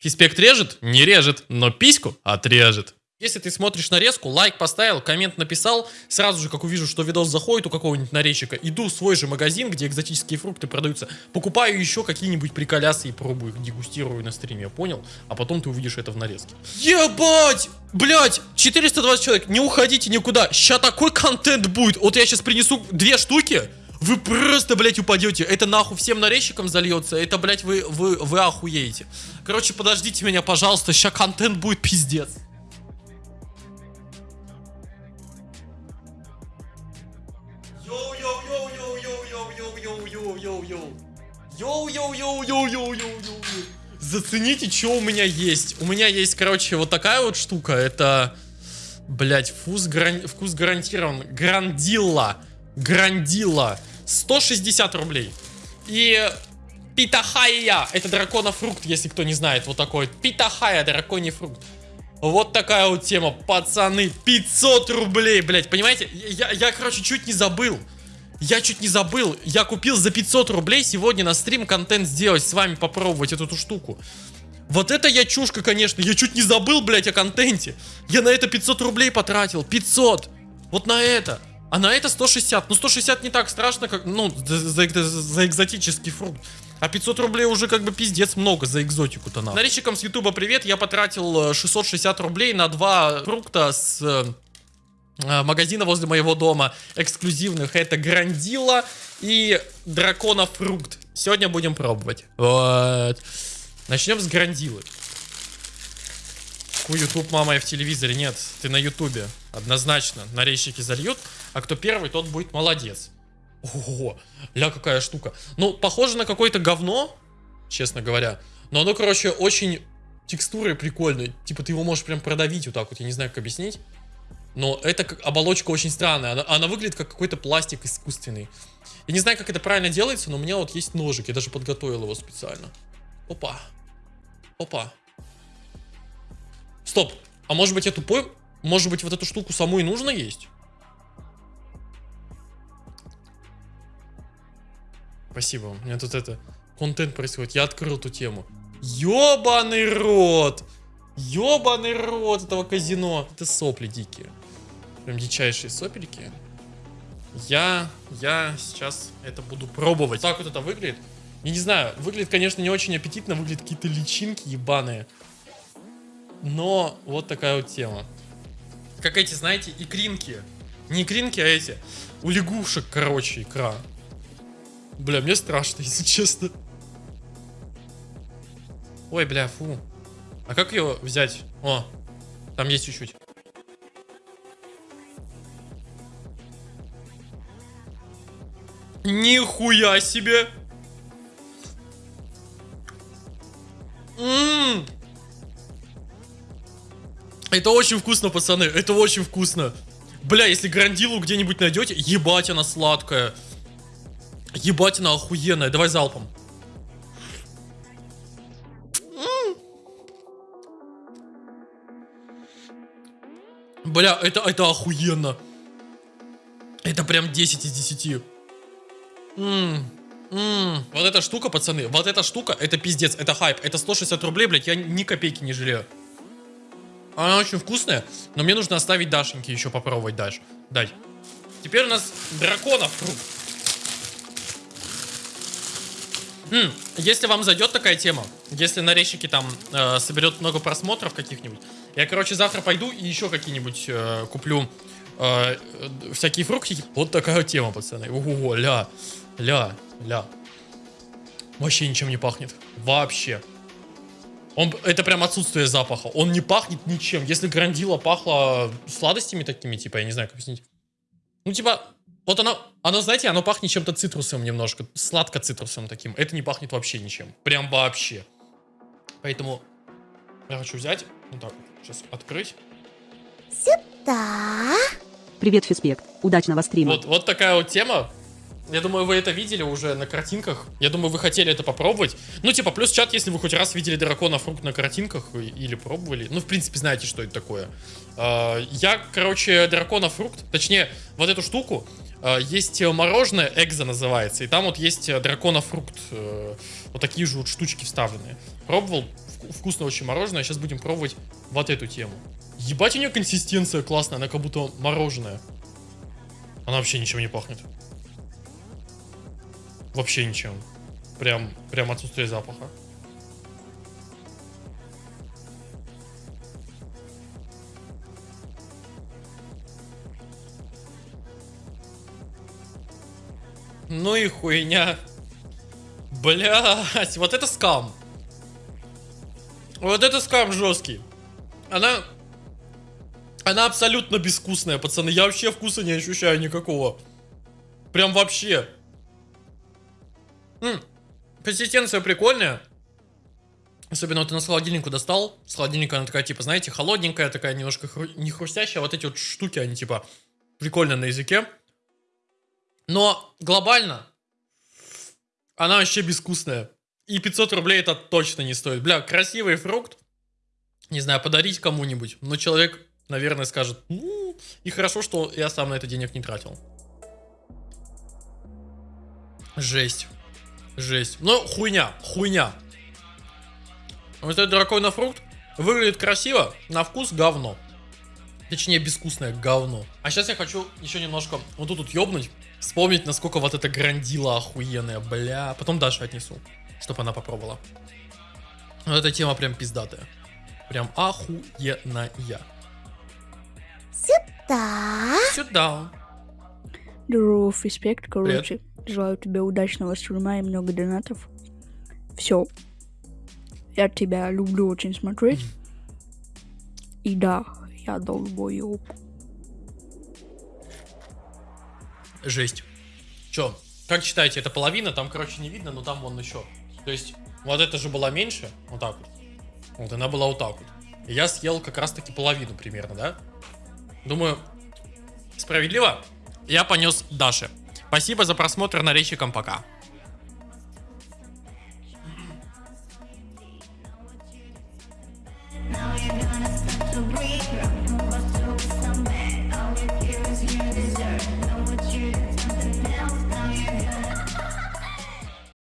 Фиспект режет? Не режет, но письку отрежет. Если ты смотришь нарезку, лайк поставил, коммент написал, сразу же, как увижу, что видос заходит у какого-нибудь нарезчика, иду в свой же магазин, где экзотические фрукты продаются, покупаю еще какие-нибудь приколясы и пробую их, дегустирую на стриме, понял? А потом ты увидишь это в нарезке. Ебать! Блять, 420 человек, не уходите никуда, сейчас такой контент будет. Вот я сейчас принесу две штуки, вы просто, блядь, упадете. Это нахуй всем нарезчикам зальется. Это, блядь, вы, вы, вы охуеете. Короче, подождите меня, пожалуйста. Сейчас контент будет пиздец. Yo-yo-yo-yo-yo-yo-yo-yo-yo. Зацените, что у меня есть. У меня есть, короче, вот такая вот штука. Это, блядь, вкус, гаран... вкус гарантирован. Гранадилла. Гранадилла. 160 рублей. И питахая. Это драконофрукт, если кто не знает. Вот такой. Питахая, драконий фрукт. Вот такая вот тема, пацаны. 500 рублей, блядь. Понимаете? Я, я, короче, чуть не забыл. Я чуть не забыл, я купил за 500 рублей сегодня на стрим контент сделать, с вами попробовать эту, эту штуку. Вот это я чушка, конечно, я чуть не забыл, блядь, о контенте. Я на это 500 рублей потратил, 500. Вот на это. А на это 160. Ну, 160 не так страшно, как, ну, за, за, за экзотический фрукт. А 500 рублей уже как бы пиздец много за экзотику-то надо. Нарезчикам с ютуба привет, я потратил 660 э, рублей на два фрукта с э, Э, магазина возле моего дома эксклюзивных. Это Грандила и Дракона Фрукт. Сегодня будем пробовать. Вот. Начнем с Грандилы. Ку YouTube, мама, я в телевизоре. Нет, ты на Ютубе. Однозначно. Нарезчики зальют. А кто первый, тот будет молодец. Ого, ля какая штука. Ну, похоже на какое-то говно, честно говоря. Но оно, короче, очень текстурой прикольной. Типа ты его можешь прям продавить вот так вот. Я не знаю, как объяснить. Но эта оболочка очень странная. Она, она выглядит как какой-то пластик искусственный. Я не знаю, как это правильно делается, но у меня вот есть ножик. Я даже подготовил его специально. Опа. Опа. Стоп. А может быть я тупой? Может быть вот эту штуку саму и нужно есть? Спасибо. У меня тут это... Контент происходит. Я открыл эту тему. Ёбаный рот! Ёбаный рот этого казино. Это сопли дикие. Прям дичайшие сопельки. Я, я сейчас это буду пробовать. Так вот это выглядит. Я не знаю, выглядит, конечно, не очень аппетитно, выглядят какие-то личинки ебаные. Но вот такая вот тема. Как эти, знаете, икринки. Не икринки, а эти. У лягушек, короче, икра. Бля, мне страшно, если честно. Ой, бля, фу. А как ее взять? О, там есть чуть-чуть. Нихуя себе! Ммм! Это очень вкусно, пацаны. Это очень вкусно. Бля, если грандилу где-нибудь найдете, ебать она сладкая. Ебать она охуенная. Давай залпом. Бля, это, это охуенно. Это прям 10 из 10. Ммм. Ммм. Вот эта штука, пацаны, вот эта штука, это пиздец, это хайп. Это 160 рублей, блядь, я ни копейки не жалею. Она очень вкусная, но мне нужно оставить Дашеньке еще попробовать дальше. Дай. Теперь у нас драконов фрукт. М, если вам зайдет такая тема, если на там э, соберет много просмотров каких-нибудь, я, короче, завтра пойду и еще какие-нибудь э, куплю э, всякие фрукты. Вот такая тема, пацаны. Ого, ля, ля, ля. Вообще ничем не пахнет. Вообще. Он, это прям отсутствие запаха. Он не пахнет ничем. Если грандила пахла сладостями такими, типа, я не знаю, как объяснить. Ну, типа, вот оно, оно, знаете, оно пахнет чем-то цитрусовым немножко. Сладко-цитрусовым таким. Это не пахнет вообще ничем. Прям вообще. Поэтому я хочу взять, вот так вот, сейчас открыть. Сюда. Привет, Фиспект. Удачного стрима. Вот, вот такая вот тема. Я думаю, вы это видели уже на картинках. Я думаю, вы хотели это попробовать. Ну, типа, плюс чат, если вы хоть раз видели дракона фрукт на картинках или пробовали. Ну, в принципе, знаете, что это такое. А, я, короче, дракона фрукт, точнее, вот эту штуку, а, есть мороженое, экзо называется, и там вот есть дракона фрукт. Э, вот такие же вот штучки вставленные. Пробовал, вку- вкусное очень мороженое. Сейчас будем пробовать вот эту тему. Ебать, у нее консистенция классная, она как будто мороженое. Она вообще ничем не пахнет. Вообще ничем. Прям, прям отсутствие запаха. Ну и хуйня. Блять, вот это скам. Вот это скам жесткий. Она... Она абсолютно безвкусная, пацаны. Я вообще вкуса не ощущаю никакого. Прям вообще. М, Консистенция прикольная. Особенно вот ты на холодильнику достал. С холодильника она такая, типа, знаете, холодненькая, такая немножко хру- не хрустящая. Вот эти вот штуки, они, типа, прикольно на языке. Но глобально она вообще безвкусная. И 500 рублей это точно не стоит. Бля, красивый фрукт. Не знаю, подарить кому-нибудь. Но человек, наверное, скажет, ну, и хорошо, что я сам на это денег не тратил. Жесть. Жесть. Ну, хуйня, хуйня. Вот этот драконий фрукт выглядит красиво, на вкус говно. Точнее, безвкусное говно. А сейчас я хочу еще немножко вот тут вот ёбнуть, вспомнить, насколько вот эта грандила охуенная, бля. Потом Даше отнесу, чтобы она попробовала. Вот эта тема прям пиздатая. Прям охуенная. Да. Сюда. Здорово, респект, короче. Желаю тебе удачного стрима и много донатов. Все. Я тебя люблю очень смотреть. И да, я долбоёб. Жесть. Чё? Как считаете, это половина? Там, короче, не видно, но там вон еще. То есть, вот это же была меньше, вот так вот. Вот она была вот так вот. И я съел как раз-таки половину примерно, да? Думаю, справедливо. Я понес Даше. Спасибо за просмотр, нарезчикам пока. Now break.